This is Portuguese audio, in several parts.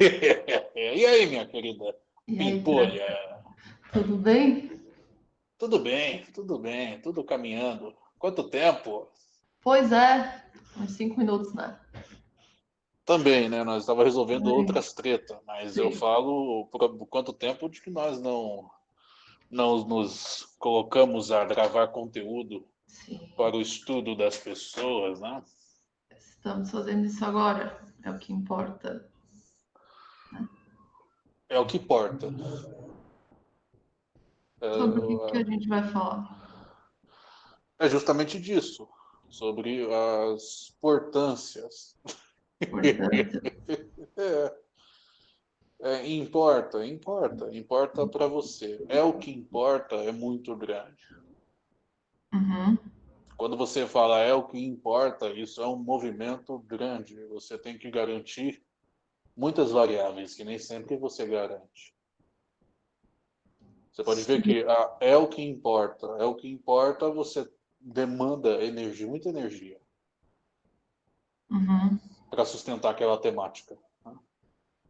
e aí, minha querida Pimpolha? Tudo bem? Tudo bem, tudo bem, tudo caminhando. Quanto tempo? Pois é, uns cinco minutos, né? Também, né? Nós estávamos resolvendo outras tretas, mas Sim. eu falo por quanto tempo de que nós não, não nos colocamos a gravar conteúdo Sim. para o estudo das pessoas, né? Estamos fazendo isso agora, é o que importa. É o que importa. Sobre o que, que a gente vai falar? É justamente disso, sobre as importâncias. é. É, importa, importa, importa para você. É o que importa, é muito grande. Uhum. Quando você fala é o que importa, isso é um movimento grande. Você tem que garantir muitas variáveis que nem sempre você garante. Você pode ver que ah, é o que importa. É o que importa, você demanda energia, muita energia. Uhum. Para sustentar aquela temática. Né?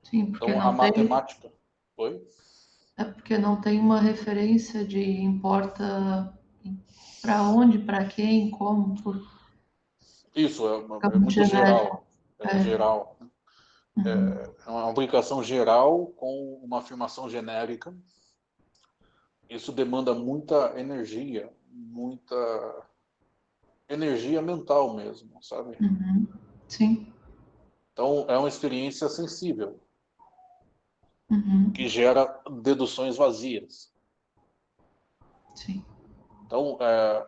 Sim, porque então, a matemática. Tem... Oi? É porque não tem uma referência de importa para onde, para quem, como. Por... Isso, é, é muito geral. É, é. geral. Uhum. É, é uma aplicação geral com uma afirmação genérica. Isso demanda muita energia, muita energia mental mesmo, sabe? Uhum. Sim. Então, é uma experiência sensível, uhum. que gera deduções vazias. Sim. Então, é,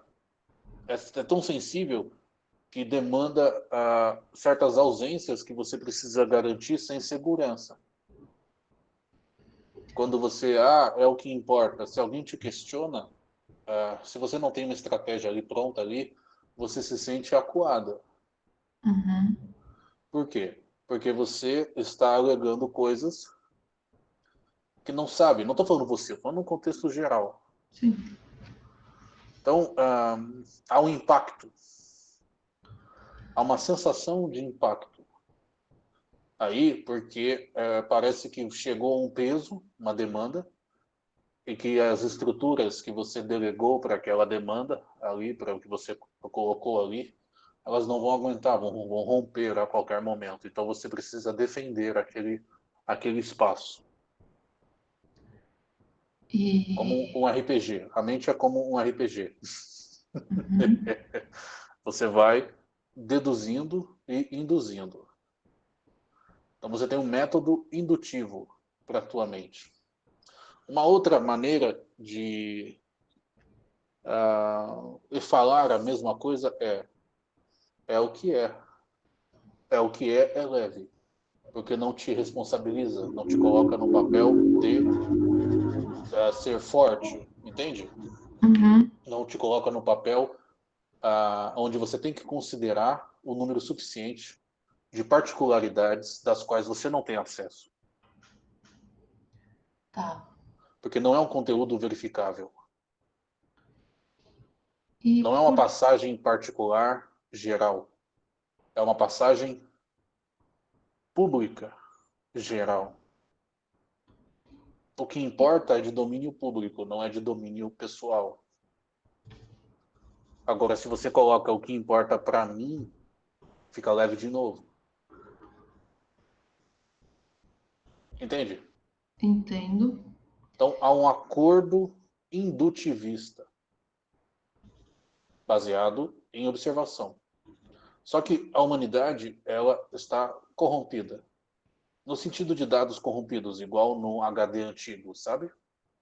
é, é tão sensível que demanda uh, certas ausências que você precisa garantir sem segurança. Quando você, ah, é o que importa, se alguém te questiona, uh, se você não tem uma estratégia ali pronta ali, você se sente acuada. Uhum. Por quê? Porque você está alegando coisas que não sabe. Não estou falando você, estou falando no contexto geral. Sim. Então, uh, há um impacto. Há uma sensação de impacto. Aí, porque uh, parece que chegou um peso, uma demanda, e que as estruturas que você delegou para aquela demanda ali, para o que você colocou ali, elas não vão aguentar, vão, vão romper a qualquer momento. Então você precisa defender aquele, aquele espaço. E... Como um RPG. A mente é como um RPG. Uhum. você vai deduzindo e induzindo. Então você tem um método indutivo para a tua mente. Uma outra maneira de uh, falar a mesma coisa é é o que é. É o que é, é leve. Porque não te responsabiliza, não te coloca no papel de uh, ser forte, entende? Uhum. Não te coloca no papel uh, onde você tem que considerar o número suficiente de particularidades das quais você não tem acesso. Tá. Porque não é um conteúdo verificável. E não é uma passagem particular geral. É uma passagem pública geral. O que importa é de domínio público, não é de domínio pessoal. Agora, se você coloca o que importa para mim, fica leve de novo. Entende? Entendo. Então, há um acordo indutivista, baseado em observação. Só que a humanidade ela está corrompida. No sentido de dados corrompidos, igual no HD antigo, sabe?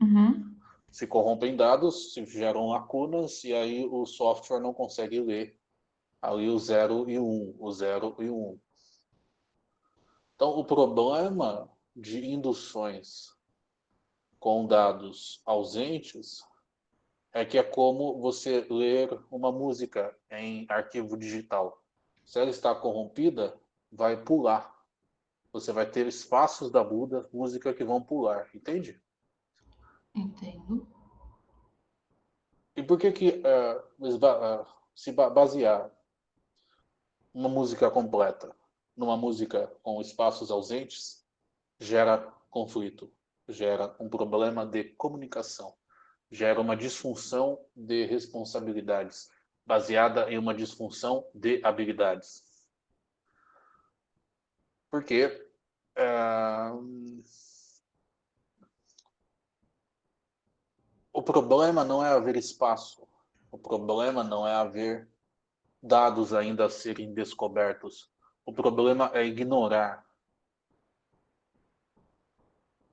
Uhum. Se corrompem dados, se geram lacunas, e aí o software não consegue ler ali o 0 e 1, um, o 0 e 1. Um. Então, o problema de induções com dados ausentes é que é como você ler uma música em arquivo digital. Se ela está corrompida, vai pular. Você vai ter espaços da Buda, música que vão pular, entende? Entendo. E por que que uh, se basear uma música completa numa música com espaços ausentes gera conflito, gera um problema de comunicação, gera uma disfunção de responsabilidades, baseada em uma disfunção de habilidades. Porque uh, o problema não é haver espaço, o problema não é haver dados ainda a serem descobertos. O problema é ignorar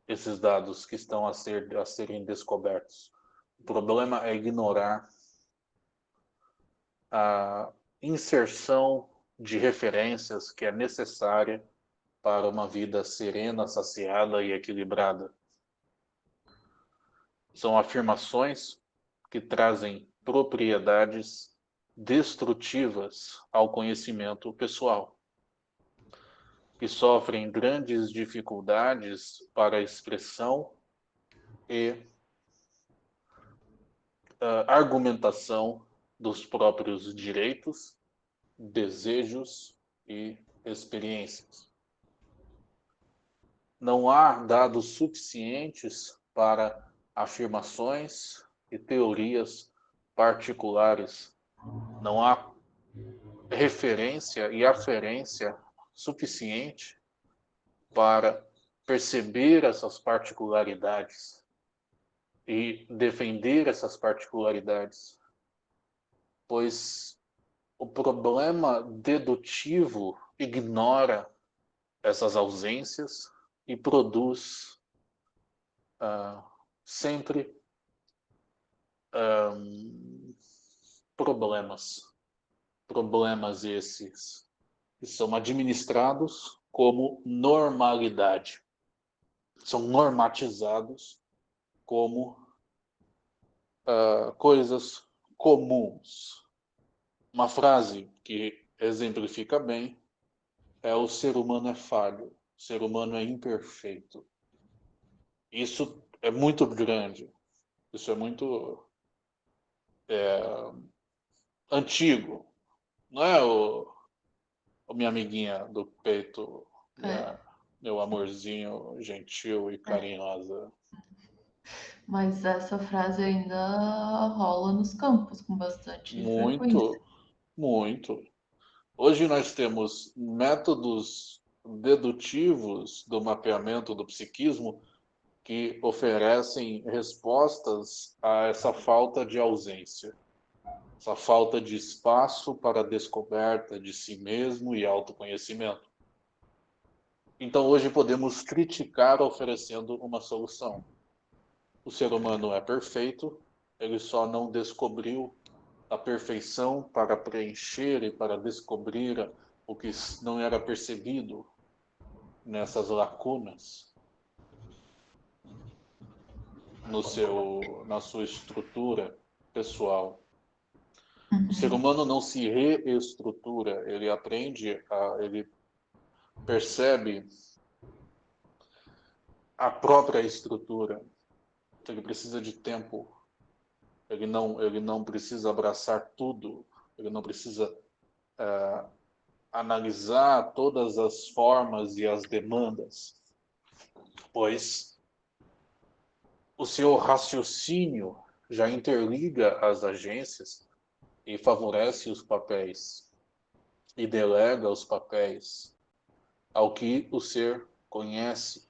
esses dados que estão a, ser, a serem descobertos. O problema é ignorar a inserção de referências que é necessária para uma vida serena, saciada e equilibrada. São afirmações que trazem propriedades destrutivas ao conhecimento pessoal, que sofrem grandes dificuldades para expressão e uh, argumentação dos próprios direitos, desejos e experiências. Não há dados suficientes para afirmações e teorias particulares. Não há referência e aferência suficiente para perceber essas particularidades e defender essas particularidades, pois o problema dedutivo ignora essas ausências e produz uh, sempre um, problemas. Problemas esses que são administrados como normalidade. São normatizados como uh, coisas comuns. Uma frase que exemplifica bem é o ser humano é falho, o ser humano é imperfeito. Isso é muito grande, isso é muito é, antigo. Não é o, o minha amiguinha do peito, é. Né? meu amorzinho gentil e é. carinhosa. Mas essa frase ainda rola nos campos com bastante Muito, frequência. muito. Hoje nós temos métodos dedutivos do mapeamento do psiquismo que oferecem respostas a essa falta de ausência essa falta de espaço para descoberta de si mesmo e autoconhecimento. Então hoje podemos criticar oferecendo uma solução. O ser humano é perfeito, ele só não descobriu a perfeição para preencher e para descobrir o que não era percebido nessas lacunas no seu na sua estrutura pessoal. O ser humano não se reestrutura, ele aprende, a, ele percebe a própria estrutura. Então, ele precisa de tempo. Ele não, ele não precisa abraçar tudo. Ele não precisa uh, analisar todas as formas e as demandas, pois o seu raciocínio já interliga as agências e favorece os papéis e delega os papéis ao que o ser conhece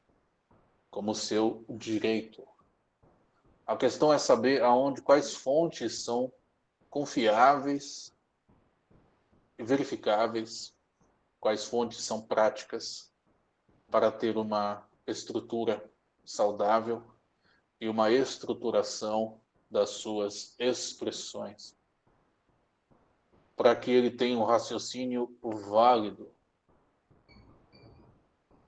como seu direito. A questão é saber aonde quais fontes são confiáveis e verificáveis, quais fontes são práticas para ter uma estrutura saudável e uma estruturação das suas expressões para que ele tenha um raciocínio válido,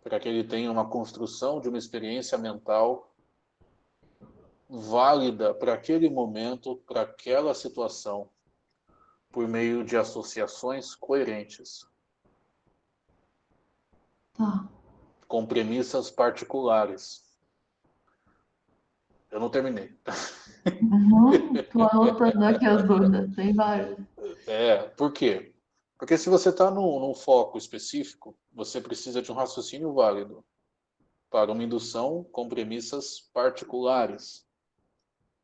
para que ele tenha uma construção de uma experiência mental válida para aquele momento, para aquela situação, por meio de associações coerentes. Tá. Com premissas particulares. Eu não terminei. Uhum, tô anotando aqui as dúvidas, tem várias. É, por quê? Porque se você está num, num, foco específico, você precisa de um raciocínio válido. para uma indução com premissas particulares,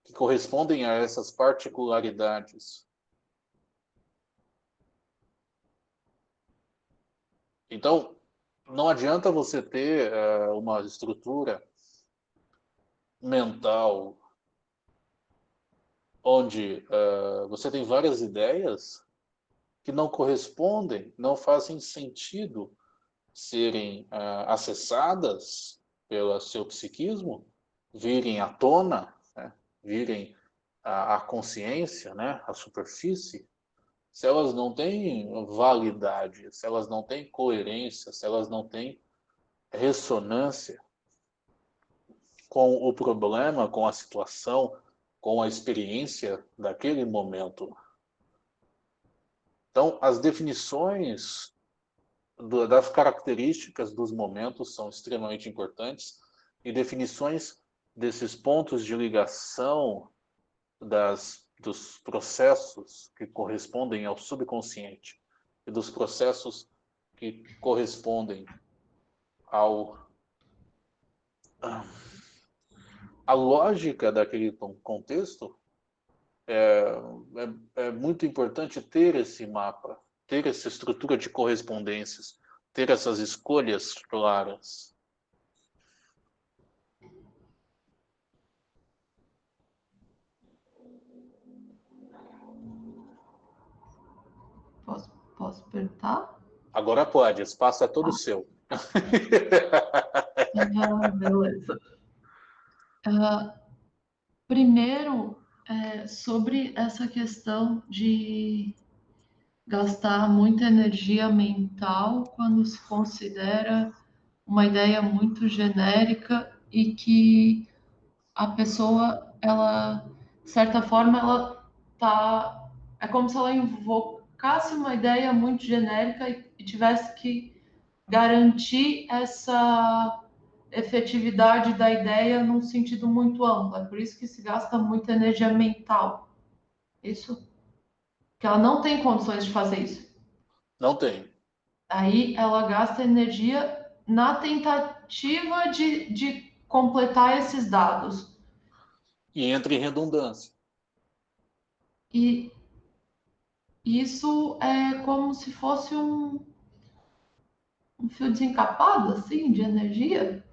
que correspondem a essas particularidades. Então, não adianta você ter uh, uma estrutura mental onde uh, você tem várias ideias que não correspondem, não fazem sentido serem uh, acessadas pelo seu psiquismo, virem à tona, né? virem à, à consciência, né? à superfície, se elas não têm validade, se elas não têm coerência, se elas não têm ressonância com o problema, com a situação, com a experiência daquele momento. Então, as definições do, das características dos momentos são extremamente importantes e definições desses pontos de ligação das dos processos que correspondem ao subconsciente e dos processos que correspondem ao a lógica daquele contexto é, é, é, muito importante ter esse mapa, ter essa estrutura de correspondências, ter essas escolhas claras. Posso, posso perguntar? Agora pode, espaço é todo ah. seu. ah, beleza. Uh, primeiro, é, sobre essa questão de gastar muita energia mental quando se considera uma ideia muito genérica e que a pessoa, ela, de certa forma, ela tá. É como se ela invoca colocasse uma ideia muito genérica e tivesse que garantir essa efetividade da ideia num sentido muito amplo. É por isso que se gasta muita energia mental. Isso. Que ela não tem condições de fazer isso. Não tem. Aí ela gasta energia na tentativa de, de completar esses dados. E entra em redundância. E isso é como se fosse um, um fio desencapado, assim, de energia.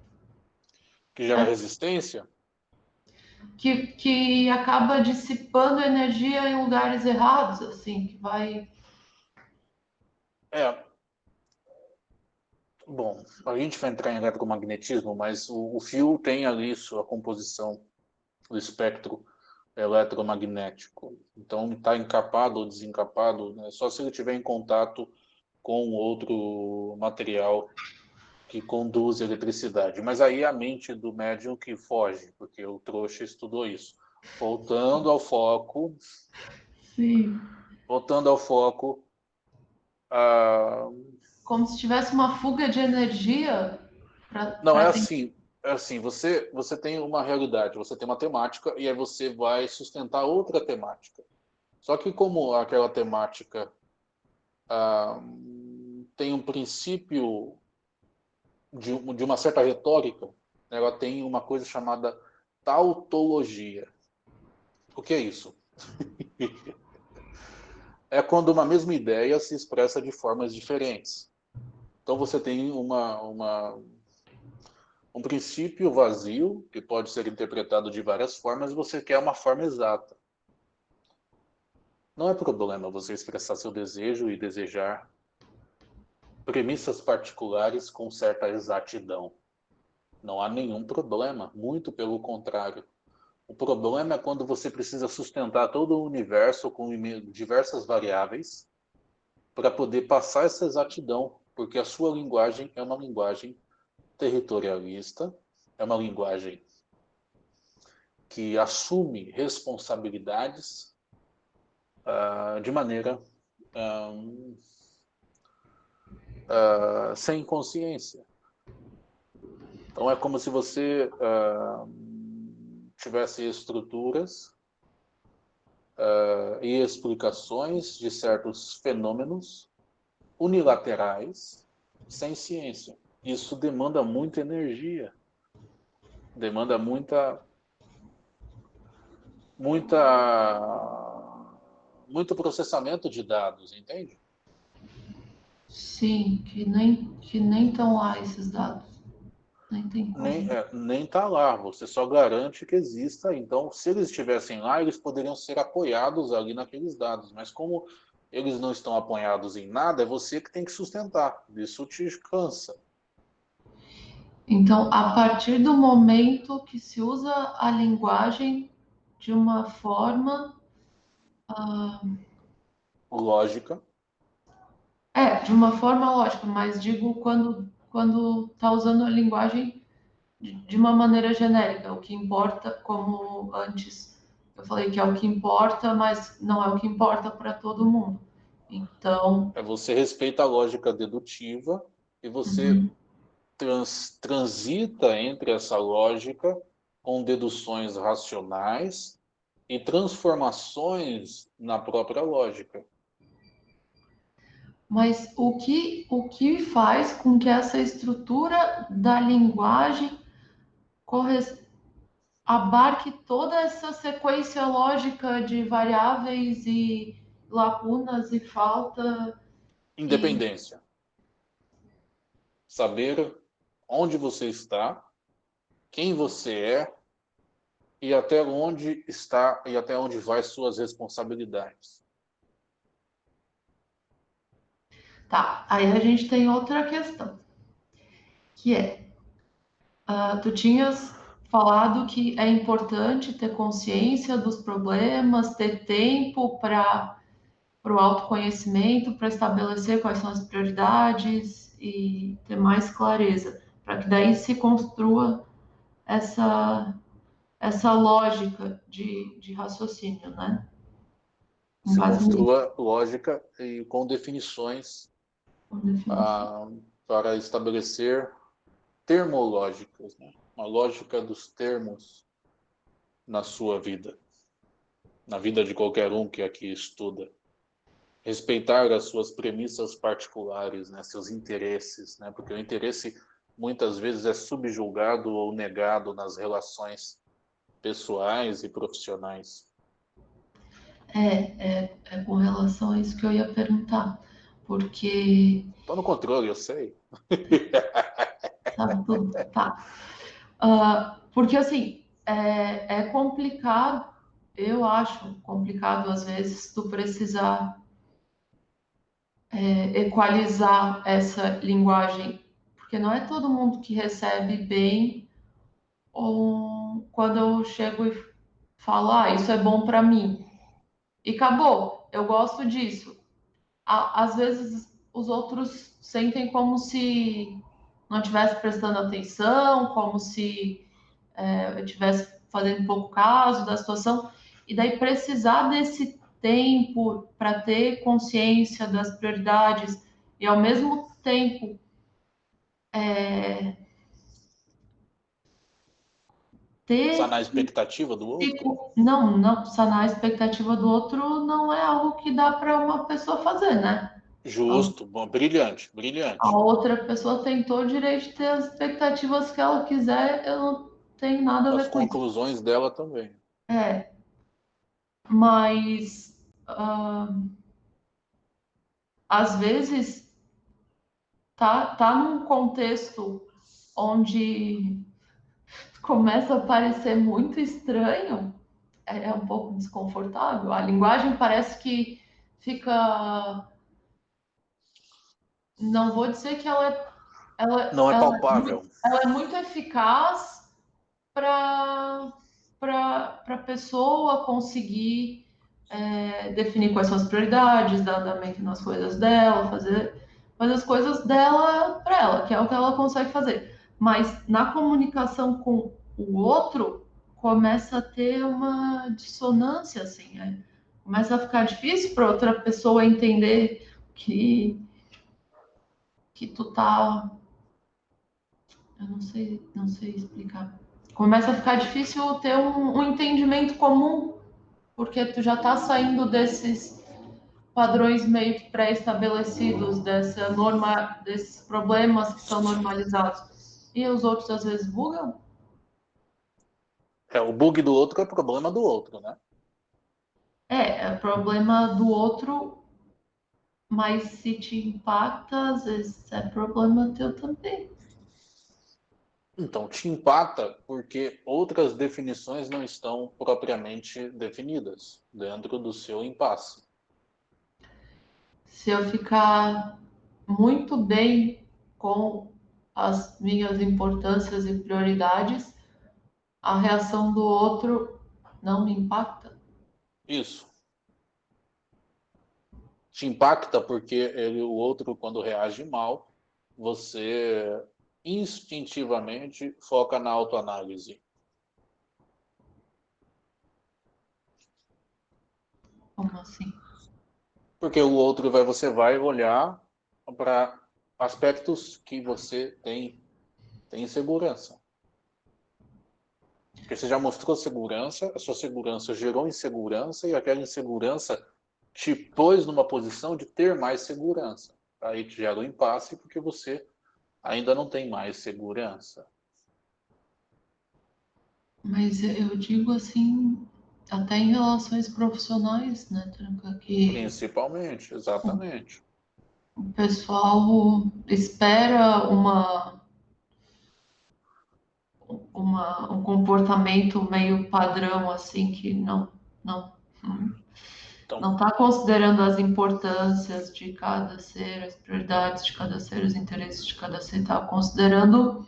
Que gera é. resistência? Que, que acaba dissipando energia em lugares errados, assim, que vai... É. Bom, a gente vai entrar em eletromagnetismo, mas o, o fio tem ali sua composição, o espectro eletromagnético. Então, está encapado ou desencapado, né? só se ele estiver em contato com outro material que conduz eletricidade. Mas aí a mente do médium que foge, porque o trouxa estudou isso. Voltando ao foco. Sim. Voltando ao foco. Como se tivesse uma fuga de energia. Pra, Não, pra é assim é assim, você, você tem uma realidade, você tem uma temática e aí você vai sustentar outra temática. Só que como aquela temática ah, tem um princípio de, de uma certa retórica, ela tem uma coisa chamada tautologia. O que é isso? é quando uma mesma ideia se expressa de formas diferentes. Então você tem uma, uma um princípio vazio, que pode ser interpretado de várias formas, você quer uma forma exata. Não é problema você expressar seu desejo e desejar premissas particulares com certa exatidão. Não há nenhum problema, muito pelo contrário. O problema é quando você precisa sustentar todo o universo com diversas variáveis para poder passar essa exatidão, porque a sua linguagem é uma linguagem territorialista, é uma linguagem que assume responsabilidades uh, de maneira uh, uh, sem consciência. Então é como se você tivesse estruturas e explicações de certos fenômenos unilaterais sem ciência isso demanda muita energia. Demanda muita muita muito processamento de dados, entende? Sim, que nem que nem estão lá esses dados. Nem tem como. Nem, é, nem tá lá, você só garante que exista. Então, se eles estivessem lá, eles poderiam ser apoiados ali naqueles dados. Mas como eles não estão apoiados em nada, é você que tem que sustentar. Isso te cansa. Então, a partir do momento que se usa a linguagem de uma forma. Uh... Lógica. É, de uma forma lógica, mas digo quando quando está usando a linguagem de uma maneira genérica, o que importa, como antes eu falei que é o que importa, mas não é o que importa para todo mundo. Então. É você respeita a lógica dedutiva e você uhum. trans, transita entre essa lógica com deduções racionais e transformações na própria lógica. Mas o que, o que faz com que essa estrutura da linguagem abarque toda essa sequência lógica de variáveis e lacunas e falta. Independência. E... Saber onde você está, quem você é e até onde está e até onde vai suas responsabilidades. Tá, aí a gente tem outra questão, que é, uh, tu tinhas falado que é importante ter consciência dos problemas, ter tempo para o autoconhecimento, para estabelecer quais são as prioridades e ter mais clareza, para que daí se construa essa, essa lógica de, de raciocínio, né? Se construa lógica e com definições ah, para estabelecer termológicas, né? uma lógica dos termos na sua vida, na vida de qualquer um que aqui estuda. Respeitar as suas premissas particulares, né? seus interesses, né? porque o interesse muitas vezes é subjulgado ou negado nas relações pessoais e profissionais. É, é, é com relação a isso que eu ia perguntar porque. Estou no controle, eu sei. Sabe tudo? Tá. Uh, porque, assim, é, é complicado, eu acho complicado, às vezes, tu precisar é, equalizar essa linguagem, porque não é todo mundo que recebe bem ou quando eu chego e falo, ah, isso é bom para mim. E acabou, eu gosto disso às vezes os outros sentem como se não estivesse prestando atenção, como se é, eu estivesse fazendo pouco caso da situação, e daí precisar desse tempo para ter consciência das prioridades e ao mesmo tempo é, ter. Sanar a expectativa do outro? Não, não, sanar a expectativa do outro não é algo que dá para uma pessoa fazer, né? Justo, bom, brilhante, brilhante. A outra pessoa tem todo o direito de ter as expectativas que ela quiser, eu não tenho nada a ver as com As conclusões isso. dela também. É. Mas. Uh, às vezes. Tá, tá num contexto onde começa a parecer muito estranho, é, é um pouco desconfortável. A linguagem parece que fica. Não vou dizer que ela é. Ela, não é palpável. É muito, ela é muito eficaz para a pessoa conseguir é, definir quais são as prioridades, dar andamento nas coisas dela, fazer, fazer as coisas dela para ela, que é o que ela consegue fazer mas na comunicação com o outro começa a ter uma dissonância, assim, né? começa a ficar difícil para outra pessoa entender que que tu tá, eu não sei, não sei explicar. Começa a ficar difícil ter um, um entendimento comum, porque tu já tá saindo desses padrões meio que pré-estabelecidos, dessa norma, desses problemas que são normalizados. E os outros às vezes bugam? É, o bug do outro é problema do outro, né? É, é problema do outro, mas se te impacta, às vezes é problema teu também. Então, te impacta porque outras definições não estão propriamente definidas dentro do seu impasse. Se eu ficar muito bem com as minhas importâncias e prioridades, a reação do outro não me impacta? Isso. Te impacta porque ele, o outro, quando reage mal, você instintivamente foca na autoanálise. Como assim? Porque o outro vai, você vai olhar para aspectos que você tem, tem insegurança. Porque você já mostrou segurança, a sua segurança gerou insegurança e aquela insegurança te pôs numa posição de ter mais segurança. Aí te gera um impasse porque você ainda não tem mais segurança. Mas eu digo assim, até em relações profissionais, né, Tranca? Que Principalmente, exatamente. O pessoal espera uma, uma, um comportamento meio padrão, assim, que não, não, então, não está considerando as importâncias de cada ser, as prioridades de cada ser, os interesses de cada ser, está considerando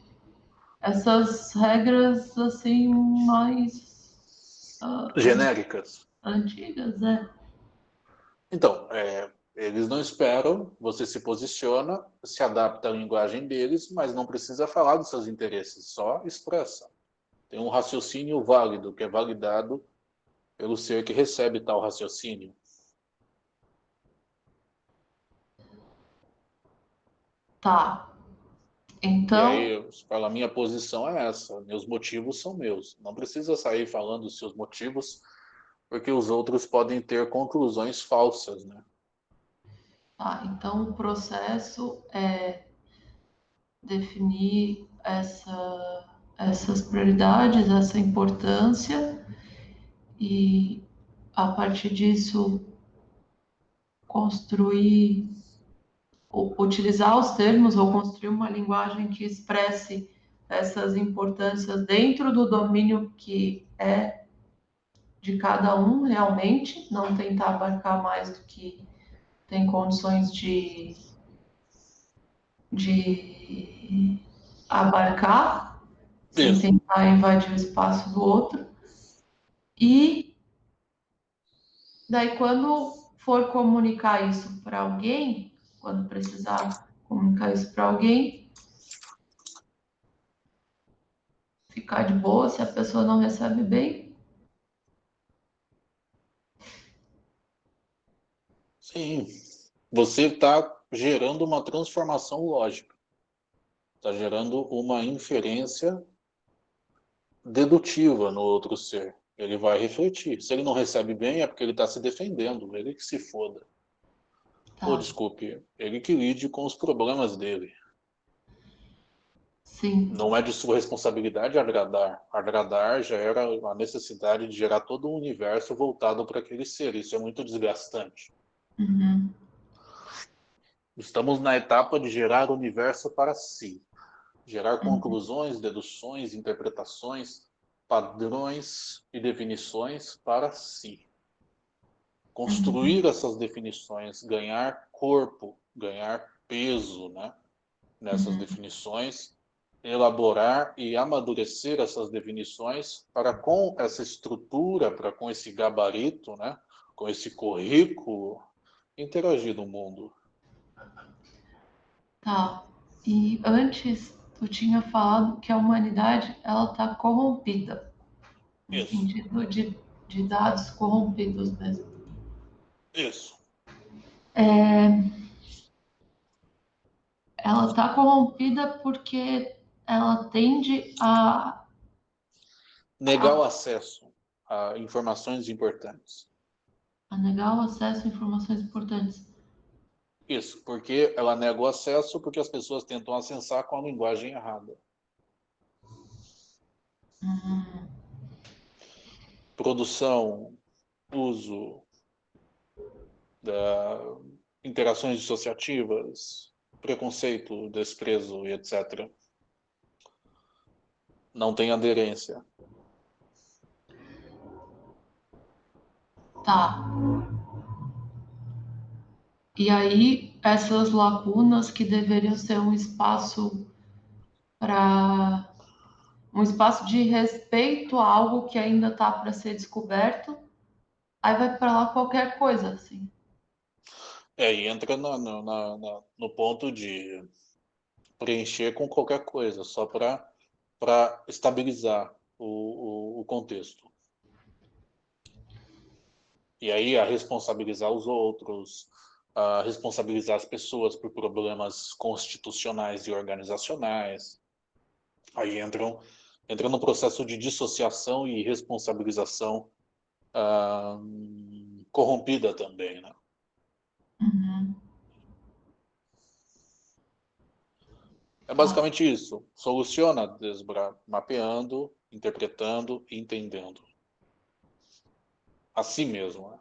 essas regras assim mais uh, genéricas, antigas, é. Então, é, eles não esperam, você se posiciona, se adapta à linguagem deles, mas não precisa falar dos seus interesses, só expressa. Tem um raciocínio válido que é validado pelo ser que recebe tal raciocínio. Tá. Então. E aí, fala, a minha posição é essa, meus motivos são meus. Não precisa sair falando os seus motivos, porque os outros podem ter conclusões falsas, né? Tá, então o processo é definir essa, essas prioridades, essa importância e a partir disso construir, utilizar os termos ou construir uma linguagem que expresse essas importâncias dentro do domínio que é de cada um realmente, não tentar abarcar mais do que tem condições de, de abarcar, sem tentar invadir o espaço do outro. E daí, quando for comunicar isso para alguém, quando precisar comunicar isso para alguém, ficar de boa se a pessoa não recebe bem. Sim, você está gerando uma transformação lógica, está gerando uma inferência dedutiva no outro ser ele vai refletir. Se ele não recebe bem, é porque ele está se defendendo, ele que se foda. Tá. Ou, desculpe, ele que lide com os problemas dele. Sim. Não é de sua responsabilidade agradar. Agradar já era a necessidade de gerar todo um universo voltado para aquele ser. Isso é muito desgastante. Uhum. Estamos na etapa de gerar o universo para si. Gerar uhum. conclusões, deduções, interpretações, padrões e definições para si. Construir uhum. essas definições, ganhar corpo, ganhar peso né, nessas uhum. definições, elaborar e amadurecer essas definições para com essa estrutura, para com esse gabarito, né, com esse currículo, interagir no mundo. Tá. E antes tu tinha falado que a humanidade ela está corrompida. Isso. No sentido de, de dados corrompidos mesmo. Isso. É, ela está corrompida porque ela tende a negar o acesso a informações importantes. A negar o acesso a informações importantes. Isso, porque ela nega o acesso porque as pessoas tentam acessar com a linguagem errada. Uhum. produção, uso, da interações dissociativas, preconceito, desprezo e etc. Não tem aderência. Tá. E aí, essas lacunas que deveriam ser um espaço para um espaço de respeito a algo que ainda está para ser descoberto, aí vai para lá qualquer coisa, assim. É, e entra na, na, na, no ponto de preencher com qualquer coisa, só para estabilizar o, o, o contexto. E aí a responsabilizar os outros, a responsabilizar as pessoas por problemas constitucionais e organizacionais. Aí entram, entra no processo de dissociação e responsabilização ah, corrompida também, né? Uhum. É basicamente isso. Soluciona, desbra, mapeando, interpretando e entendendo. A si mesmo. Né?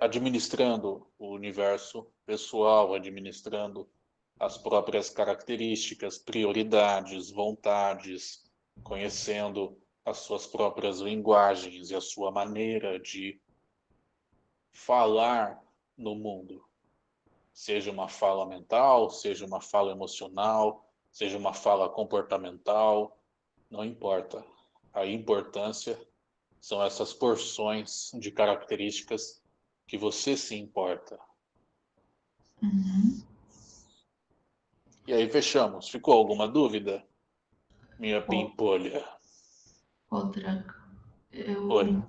Administrando o universo pessoal, administrando as próprias características, prioridades, vontades, conhecendo as suas próprias linguagens e a sua maneira de falar no mundo. Seja uma fala mental, seja uma fala emocional, seja uma fala comportamental, não importa. A importância são essas porções de características que você se importa. Uhum. E aí fechamos. Ficou alguma dúvida? Minha pimpolha. Outra. Eu... Oi.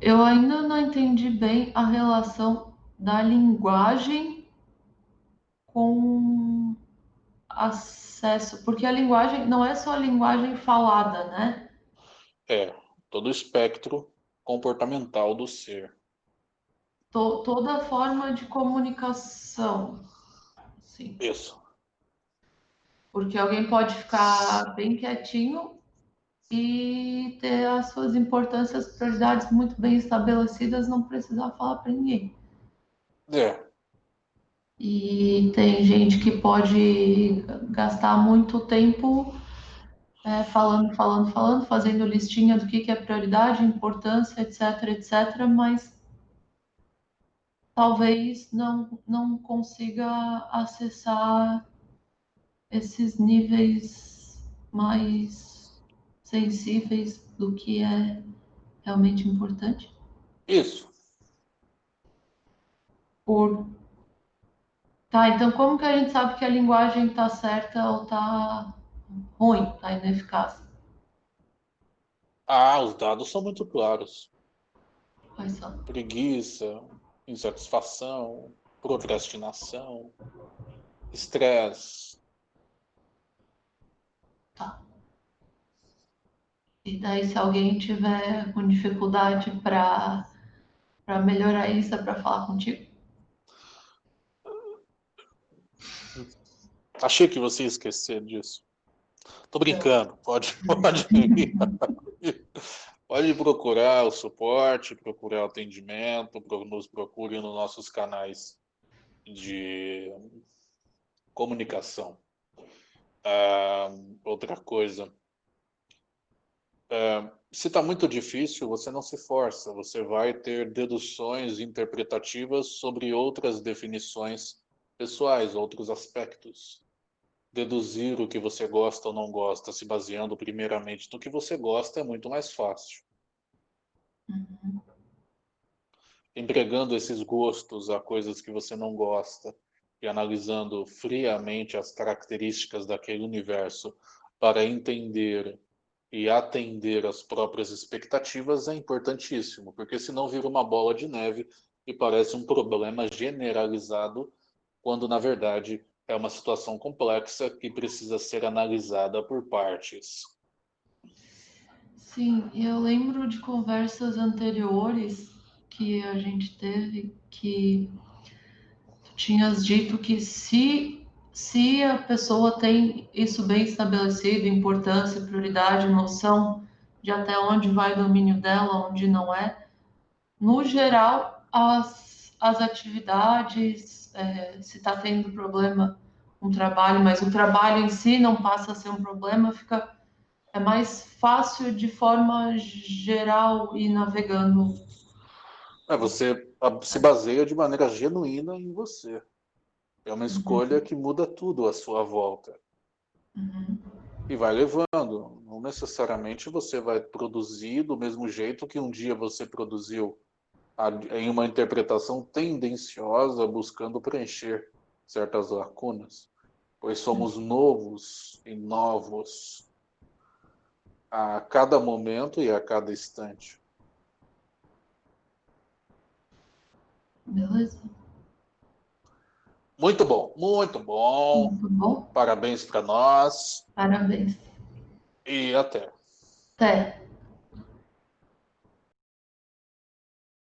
Eu ainda não entendi bem a relação da linguagem com acesso, porque a linguagem não é só a linguagem falada, né? É, todo o espectro comportamental do ser. To, toda forma de comunicação. Sim. Isso. Porque alguém pode ficar bem quietinho e ter as suas importâncias, prioridades muito bem estabelecidas, não precisar falar para ninguém. É. E tem gente que pode gastar muito tempo é, falando, falando, falando, fazendo listinha do que, que é prioridade, importância, etc, etc, mas talvez não, não consiga acessar esses níveis mais sensíveis do que é realmente importante? Isso. Por... Tá, então como que a gente sabe que a linguagem está certa ou está ruim, está ineficaz? Ah, os dados são muito claros. Quais são? Preguiça, insatisfação, procrastinação, estresse. Tá. E daí, se alguém tiver com dificuldade para melhorar isso, é para falar contigo? Achei que você ia esquecer disso. Tô brincando, pode, pode, pode procurar o suporte, procurar o atendimento, nos procure nos nossos canais de comunicação. Ah, outra coisa, é, se está muito difícil, você não se força, você vai ter deduções interpretativas sobre outras definições pessoais, outros aspectos. Deduzir o que você gosta ou não gosta, se baseando primeiramente no que você gosta, é muito mais fácil. Uhum. Empregando esses gostos a coisas que você não gosta e analisando friamente as características daquele universo para entender e atender às próprias expectativas é importantíssimo, porque senão vira uma bola de neve e parece um problema generalizado, quando na verdade é uma situação complexa que precisa ser analisada por partes. Sim, eu lembro de conversas anteriores que a gente teve que tu tinhas dito que se se a pessoa tem isso bem estabelecido, importância, prioridade, noção de até onde vai o domínio dela, onde não é. No geral, as, as atividades, é, se está tendo problema com um trabalho, mas o trabalho em si não passa a ser um problema, fica é mais fácil de forma geral ir navegando. É, você se baseia de maneira genuína em você. É uma escolha uhum. que muda tudo à sua volta. Uhum. E vai levando. Não necessariamente você vai produzir do mesmo jeito que um dia você produziu em uma interpretação tendenciosa, buscando preencher certas lacunas. Pois somos uhum. novos e novos a cada momento e a cada instante. Beleza. Muito bom, muito bom. Muito bom. Parabéns para nós. Parabéns. E até. Até.